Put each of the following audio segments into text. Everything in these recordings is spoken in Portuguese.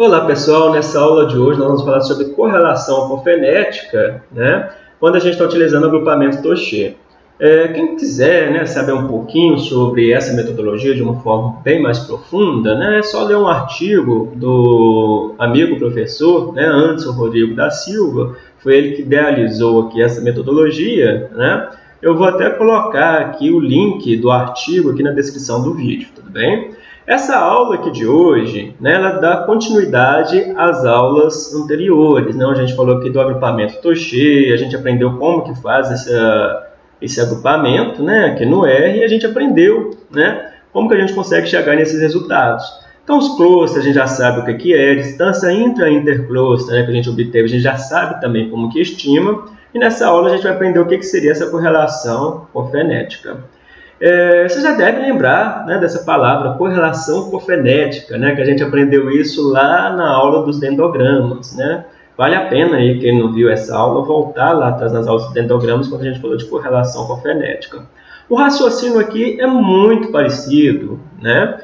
Olá pessoal, nessa aula de hoje nós vamos falar sobre correlação com né, quando a gente está utilizando o agrupamento Toche. É, quem quiser né, saber um pouquinho sobre essa metodologia de uma forma bem mais profunda, né, é só ler um artigo do amigo professor, né, Anderson Rodrigo da Silva, foi ele que idealizou aqui essa metodologia, né, eu vou até colocar aqui o link do artigo aqui na descrição do vídeo, tudo bem? Essa aula aqui de hoje, né, ela dá continuidade às aulas anteriores. Né? A gente falou aqui do agrupamento Toche, a gente aprendeu como que faz essa, esse agrupamento né, aqui no R, e a gente aprendeu né, como que a gente consegue chegar nesses resultados. Então, os clusters, a gente já sabe o que é, a distância intra-intercluster né, que a gente obteve, a gente já sabe também como que estima, e nessa aula a gente vai aprender o que, que seria essa correlação fonética. É, você já deve lembrar né, dessa palavra, correlação cofenética, né, que a gente aprendeu isso lá na aula dos dendogramas. Né? Vale a pena, aí, quem não viu essa aula, voltar lá atrás nas aulas dos dendogramas, quando a gente falou de correlação cofenética. O raciocínio aqui é muito parecido, né?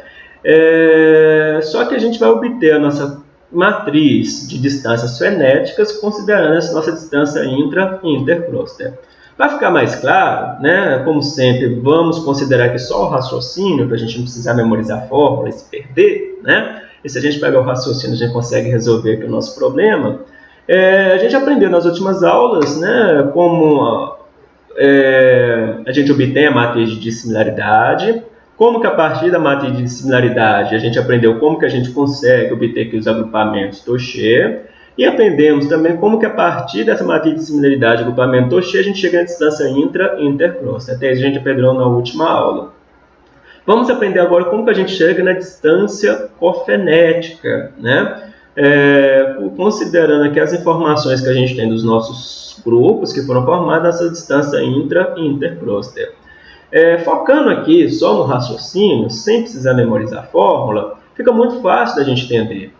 É, só que a gente vai obter a nossa matriz de distâncias fenéticas considerando essa nossa distância intra e intercluster. Para ficar mais claro, né, como sempre, vamos considerar que só o raciocínio, para a gente não precisar memorizar a fórmula e se perder, né? E se a gente pegar o raciocínio, a gente consegue resolver aqui o nosso problema. É, a gente aprendeu nas últimas aulas, né, como é, a gente obtém a matriz de dissimilaridade, como que a partir da matriz de dissimilaridade a gente aprendeu como que a gente consegue obter aqui os agrupamentos Toche, e aprendemos também como que a partir dessa matriz de similaridade agrupamento Toche, a gente chega na distância intra e intercross. Até isso a gente aprendeu na última aula. Vamos aprender agora como que a gente chega na distância cofenética, né? É, considerando aqui as informações que a gente tem dos nossos grupos que foram formados nessa distância intra e intercluster. É, focando aqui só no raciocínio, sem precisar memorizar a fórmula, fica muito fácil da gente entender.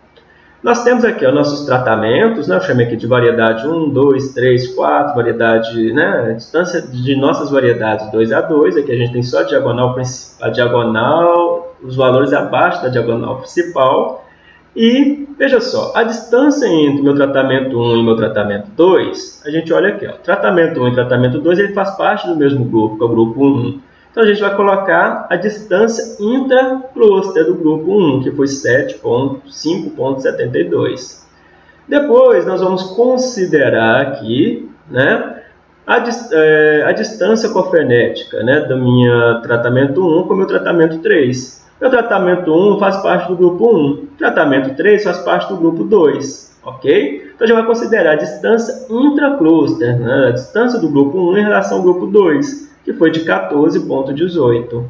Nós temos aqui os nossos tratamentos, né? eu chamei aqui de variedade 1, 2, 3, 4, variedade, né? distância de nossas variedades 2 a 2, aqui a gente tem só a diagonal, a diagonal, os valores abaixo da diagonal principal, e veja só, a distância entre meu tratamento 1 e meu tratamento 2, a gente olha aqui, ó, tratamento 1 e tratamento 2, ele faz parte do mesmo grupo, que é o grupo 1. Então, a gente vai colocar a distância intracluster do grupo 1, que foi 7.5.72. Depois, nós vamos considerar aqui né, a, é, a distância cofenética né, do meu tratamento 1 com o meu tratamento 3. Meu tratamento 1 faz parte do grupo 1, tratamento 3 faz parte do grupo 2, ok? Então, a gente vai considerar a distância intracluster, né, a distância do grupo 1 em relação ao grupo 2 que foi de 14,18.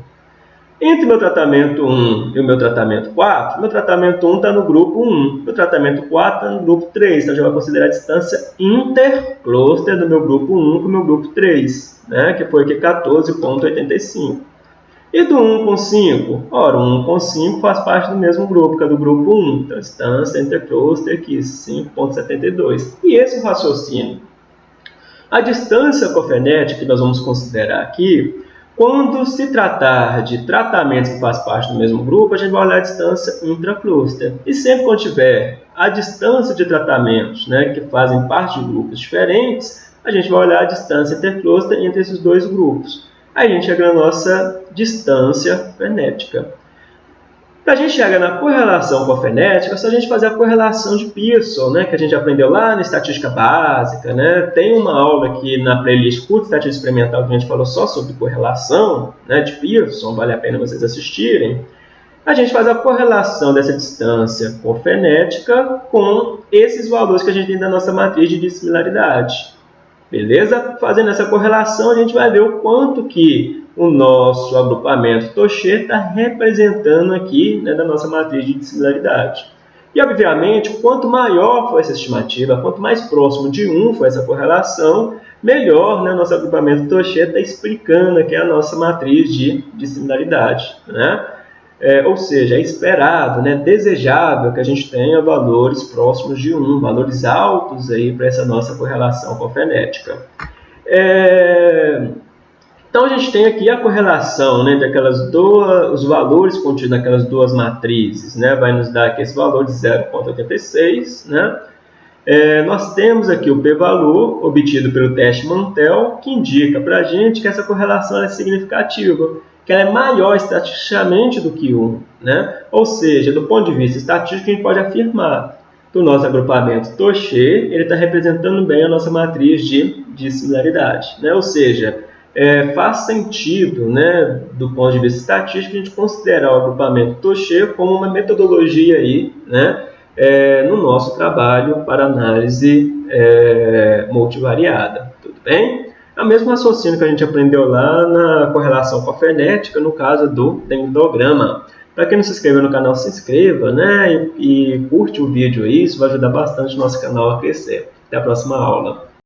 Entre o meu tratamento 1 e o meu tratamento 4, meu tratamento 1 está no grupo 1, meu tratamento 4 está no grupo 3, então a gente vai considerar a distância intercluster do meu grupo 1 com o meu grupo 3, né, que foi aqui 14,85. E do 1 com 5? Ora, 1 com 5 faz parte do mesmo grupo, que é do grupo 1, então a distância intercluster aqui, 5,72. E esse raciocínio a distância cofenética que nós vamos considerar aqui, quando se tratar de tratamentos que fazem parte do mesmo grupo, a gente vai olhar a distância intracluster. E sempre quando tiver a distância de tratamentos né, que fazem parte de grupos diferentes, a gente vai olhar a distância intercluster entre esses dois grupos. Aí a gente chega na nossa distância fenética. Para a gente chegar na correlação com a fenética, é só a gente fazer a correlação de Pearson, né, que a gente aprendeu lá na estatística básica. Né? Tem uma aula aqui na playlist Curta Estatística Experimental que a gente falou só sobre correlação né, de Pearson, vale a pena vocês assistirem. A gente faz a correlação dessa distância cofenética com esses valores que a gente tem da nossa matriz de dissimilaridade. Beleza? Fazendo essa correlação, a gente vai ver o quanto que o nosso agrupamento Toche está representando aqui né, da nossa matriz de dissimilaridade. E, obviamente, quanto maior for essa estimativa, quanto mais próximo de 1 for essa correlação, melhor né, nosso agrupamento Toche está explicando aqui a nossa matriz de dissimilaridade. Né? É, ou seja, é esperado, né, desejável que a gente tenha valores próximos de 1, valores altos para essa nossa correlação cofenética. É, Então a gente tem aqui a correlação né, entre duas, os valores contidos naquelas duas matrizes, né, vai nos dar aqui esse valor de 0,86, né, é, nós temos aqui o p-valor obtido pelo teste Mantel, que indica para a gente que essa correlação é significativa, que ela é maior estatisticamente do que 1. Né? Ou seja, do ponto de vista estatístico, a gente pode afirmar que o nosso agrupamento Toche está representando bem a nossa matriz de, de similaridade. Né? Ou seja, é, faz sentido, né, do ponto de vista estatístico, a gente considerar o agrupamento Toche como uma metodologia aí, né, é, no nosso trabalho para análise é, multivariada. Tudo bem? É o mesmo raciocínio que a gente aprendeu lá na correlação com a frenética, no caso do dendrograma. Para quem não se inscreveu no canal, se inscreva né? e, e curte o vídeo aí, isso vai ajudar bastante o nosso canal a crescer. Até a próxima aula.